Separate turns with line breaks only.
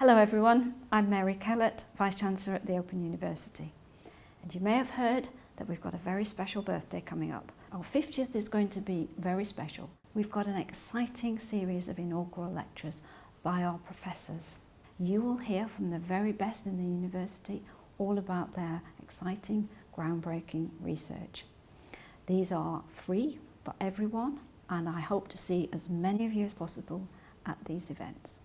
Hello everyone, I'm Mary Kellett, Vice-Chancellor at the Open University. And you may have heard that we've got a very special birthday coming up. Our 50th is going to be very special. We've got an exciting series of inaugural lectures by our professors. You will hear from the very best in the university all about their exciting, groundbreaking research. These are free for everyone and I hope to see as many of you as possible at these events.